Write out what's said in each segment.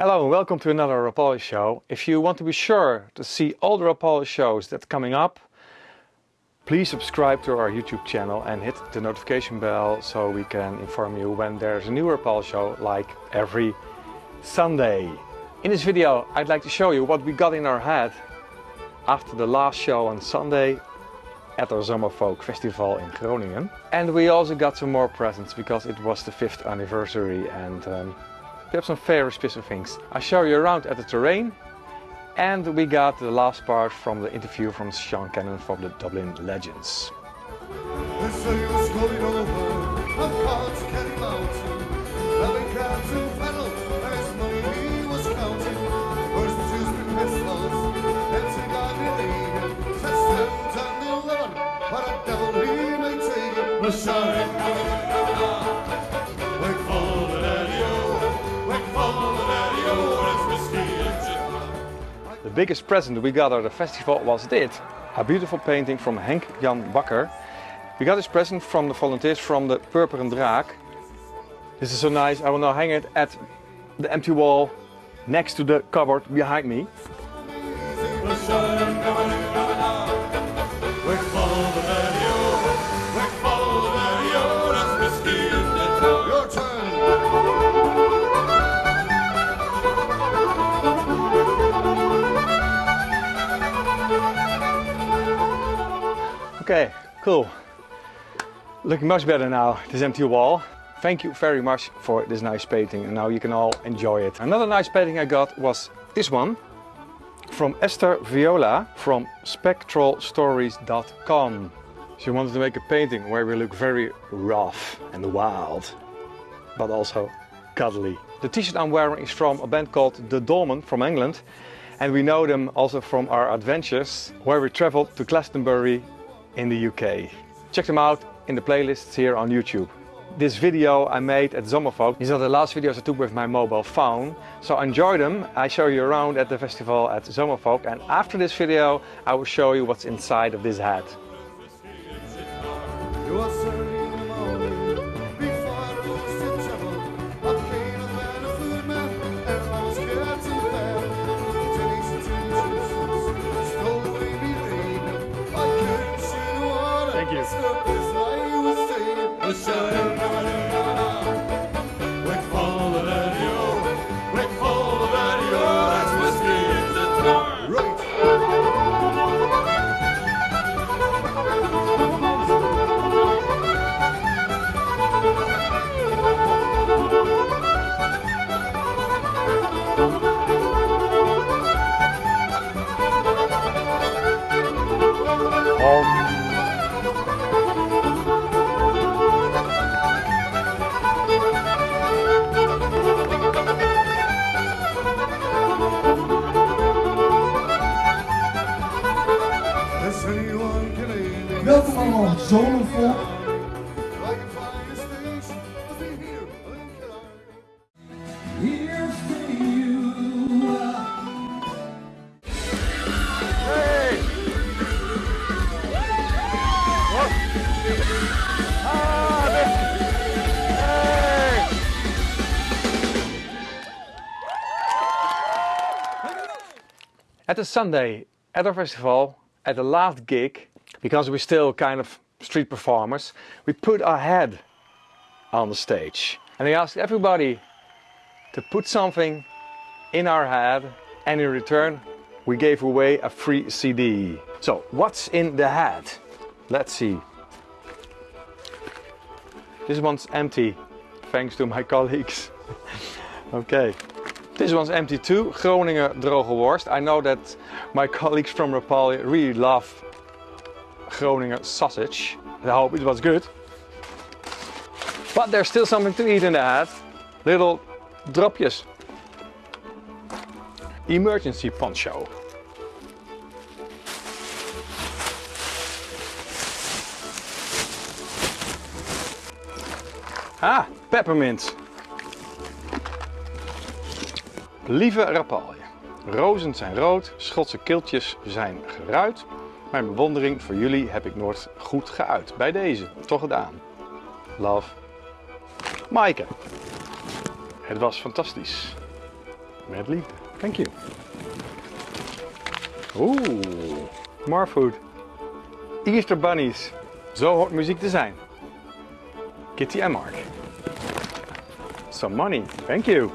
Hello and welcome to another Rapalje show. If you want to be sure to see all the Rapalje shows that's coming up, please subscribe to our YouTube channel and hit the notification bell so we can inform you when there's a new Rapalje show like every Sunday. In this video I'd like to show you what we got in our head after the last show on Sunday at our Zomerfolk Festival in Groningen. And we also got some more presents because it was the fifth anniversary and um, we have some very special things. I'll show you around at the terrain and we got the last part from the interview from Sean Cannon from the Dublin Legends. The biggest present we got at the festival was this, a beautiful painting from Henk Jan Bakker. We got this present from the volunteers from the Purperen Draak. This is so nice, I will now hang it at the empty wall next to the cupboard behind me. Cool. Looking much better now, this empty wall. Thank you very much for this nice painting and now you can all enjoy it. Another nice painting I got was this one from Esther Viola from spectralstories.com. She wanted to make a painting where we look very rough and wild, but also cuddly. The t-shirt I'm wearing is from a band called The Dolmen from England and we know them also from our adventures where we traveled to Glastonbury in the UK. Check them out in the playlists here on YouTube. This video I made at Zomerfolk, these are the last videos I took with my mobile phone. So enjoy them, I show you around at the festival at Zomerfolk and after this video I will show you what's inside of this hat. Welkom At the Sunday at our festival, at the last gig, because we're still kind of street performers, we put our head on the stage. And we asked everybody to put something in our head and in return we gave away a free CD. So what's in the hat? Let's see. This one's empty, thanks to my colleagues. okay. This one's empty too, Groninger droge worst. I know that my colleagues from Rapalje really love Groninger sausage. I hope it was good. But there's still something to eat in the hat. Little dropjes. Emergency poncho. Ah, peppermint. Lieve Rapalje, rozen zijn rood, Schotse kiltjes zijn geruit. Mijn bewondering voor jullie heb ik nooit goed geuit. Bij deze, toch gedaan. Love, Maaike. Het was fantastisch. Met liefde. Thank you. Oeh, more food. Easter bunnies. Zo hoort muziek te zijn. Kitty en Mark. Some money. Thank you.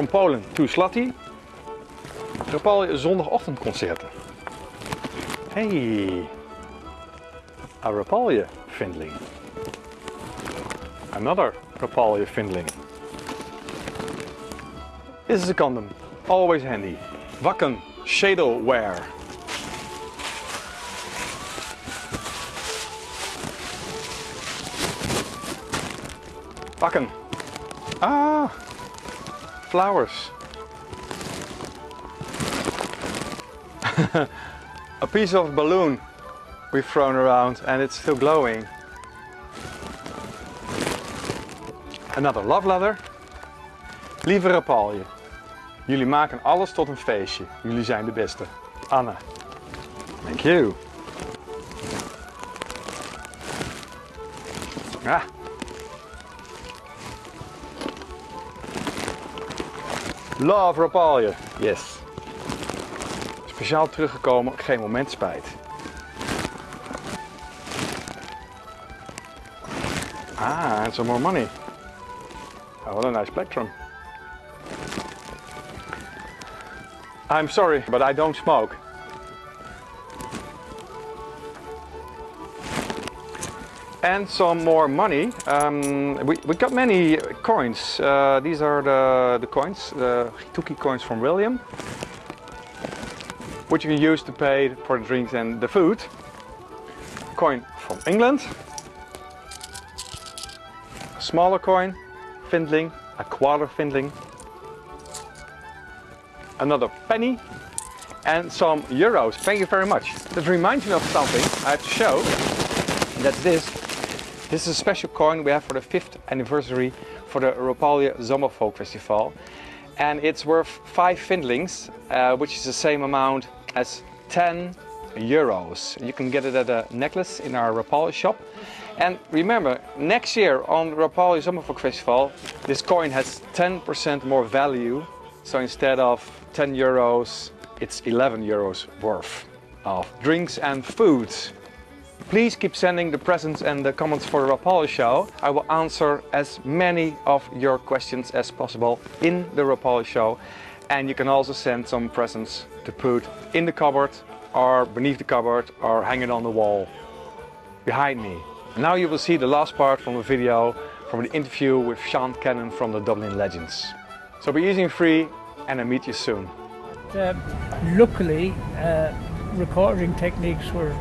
From Poland to Slutty. Rapalje zondagochtendconcerten. Hey. A Rapalje Findling. Another Rapalje Findling. This is a condom. Always handy. Wakken Shadowwear. Wakken. Ah, flowers. a piece of balloon we've thrown around and it's still glowing. Another love letter. Lieve Rapalje, jullie maken alles tot een feestje. Jullie zijn de beste. Anne. Thank you. Ah. Love Rapalje. Yes. Speciaal teruggekomen, geen moment spijt. Ah, and some more money. Oh, what a nice plectrum. I'm sorry, but I don't smoke. And some more money. Um, we, we got many coins. Uh, these are the, the coins, the Hituki coins from William, which you can use to pay for the drinks and the food. Coin from England. A smaller coin, Findling, a quarter Findling. Another penny and some euros. Thank you very much. That reminds me of something I have to show. That's this. This is a special coin we have for the fifth anniversary for the Rapalje Zomerfolk Festival. And it's worth five Findlings, uh, which is the same amount as 10 euros. You can get it at a necklace in our Rapalje shop. And remember, next year on Rapalje Zomerfolk Festival, this coin has 10% more value. So instead of 10 euros, it's 11 euros worth of drinks and food. Please keep sending the presents and the comments for the Rapalje show. I will answer as many of your questions as possible in the Rapalje show. And you can also send some presents to put in the cupboard or beneath the cupboard or hang it on the wall behind me. Now you will see the last part from the video from the interview with Sean Cannon from the Dublin Legends. So be easy and free and I meet you soon. Uh, luckily, uh, recording techniques were,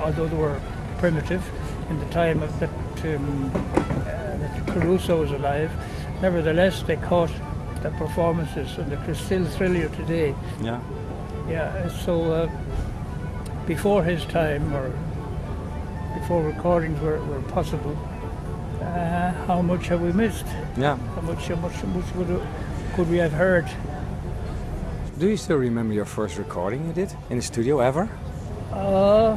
although they were primitive in the time of that, um, uh, that Caruso was alive, nevertheless they caught the performances and they could still thrill you today. Yeah. Yeah, so uh, before his time, or before recordings were, were possible, uh, how much have we missed? Yeah. How much, how much, how much would, could we have heard? Do you still remember your first recording you did in the studio ever? Uh,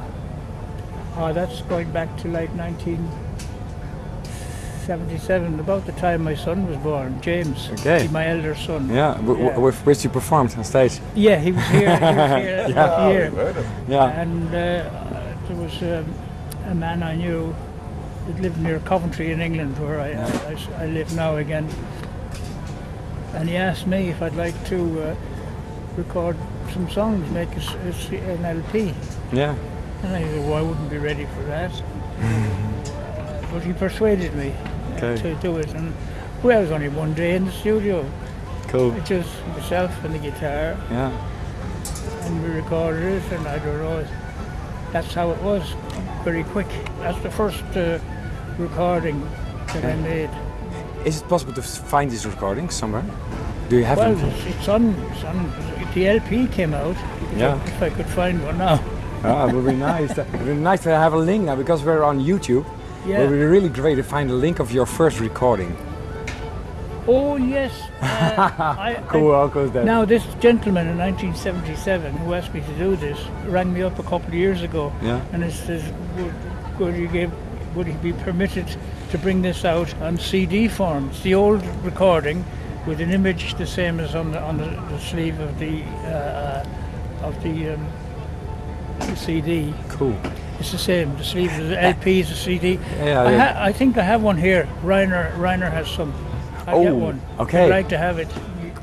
oh, that's going back to like 1977, about the time my son was born, James. Okay. My elder son. Yeah, w- Yeah. with which you performed on stage. Yeah, he was here. He was here Yeah. here. Yeah. And uh, there was um, a man I knew that lived near Coventry in England, where I I live now again. And he asked me if I'd like to uh, record some songs, make a, s- a s- an LP. Yeah. And I said, well, I wouldn't be ready for that. Uh, but he persuaded me Okay. to do it. And well, I was only one day in the studio. Cool. Just myself and the guitar, Yeah. and we recorded it, and I don't know, that's how it was, very quick. That's the first uh, recording that I made. Is it possible to find these recordings somewhere? Do you have Well, them? it's, it's on, it's on, the LP came out, Yeah. If I could find one now. Ah, it would be nice. It would be nice to have a link now because we're on YouTube. Yeah. It would be really great to find a link of your first recording. Oh, yes. Uh, I, I- Cool, how cool is that? Now, this gentleman in 1977 who asked me to do this rang me up a couple of years ago Yeah. and he says, would, would, he give, would he be permitted to bring this out on CD form? It's the old recording with an image the same as on the on the, the sleeve of the uh, of the, um, the CD. Cool. It's the same. The sleeve of the uh, LP is a CD. Yeah, I, yeah. I think I have one here. Reiner Reiner has some. I get Oh, one. okay. I'd like to have it.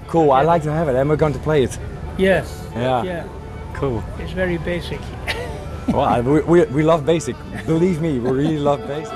Cool. I like to have it, and we're going to play it. Yes. Yeah. Yeah. Cool. It's very basic. well, we, we, we love basic. Believe me, we really love basic.